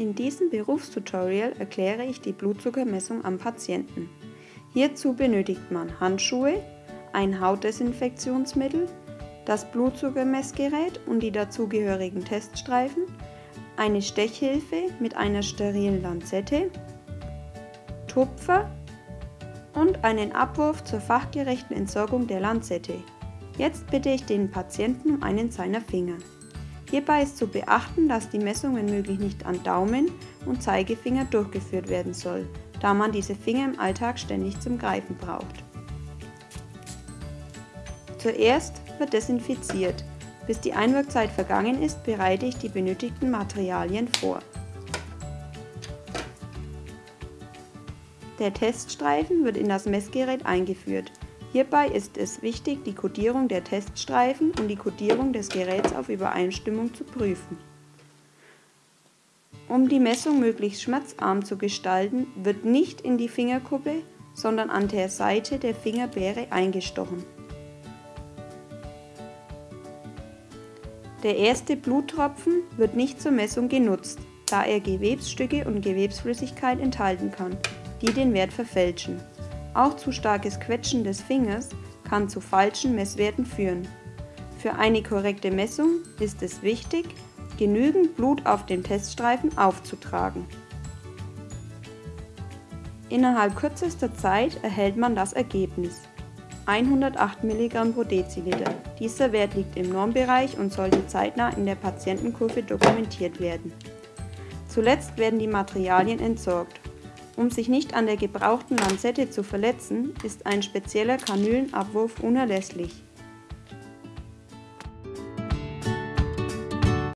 In diesem Berufstutorial erkläre ich die Blutzuckermessung am Patienten. Hierzu benötigt man Handschuhe, ein Hautdesinfektionsmittel, das Blutzuckermessgerät und die dazugehörigen Teststreifen, eine Stechhilfe mit einer sterilen Lanzette, Tupfer und einen Abwurf zur fachgerechten Entsorgung der Lanzette. Jetzt bitte ich den Patienten um einen seiner Finger. Hierbei ist zu beachten, dass die Messung wenn möglich nicht an Daumen und Zeigefinger durchgeführt werden soll, da man diese Finger im Alltag ständig zum Greifen braucht. Zuerst wird desinfiziert. Bis die Einwirkzeit vergangen ist, bereite ich die benötigten Materialien vor. Der Teststreifen wird in das Messgerät eingeführt. Hierbei ist es wichtig, die Kodierung der Teststreifen und die Kodierung des Geräts auf Übereinstimmung zu prüfen. Um die Messung möglichst schmerzarm zu gestalten, wird nicht in die Fingerkuppe, sondern an der Seite der Fingerbeere eingestochen. Der erste Bluttropfen wird nicht zur Messung genutzt, da er Gewebsstücke und Gewebsflüssigkeit enthalten kann, die den Wert verfälschen. Auch zu starkes Quetschen des Fingers kann zu falschen Messwerten führen. Für eine korrekte Messung ist es wichtig, genügend Blut auf dem Teststreifen aufzutragen. Innerhalb kürzester Zeit erhält man das Ergebnis. 108 mg pro Deziliter. Dieser Wert liegt im Normbereich und sollte zeitnah in der Patientenkurve dokumentiert werden. Zuletzt werden die Materialien entsorgt um sich nicht an der gebrauchten Lanzette zu verletzen, ist ein spezieller Kanülenabwurf unerlässlich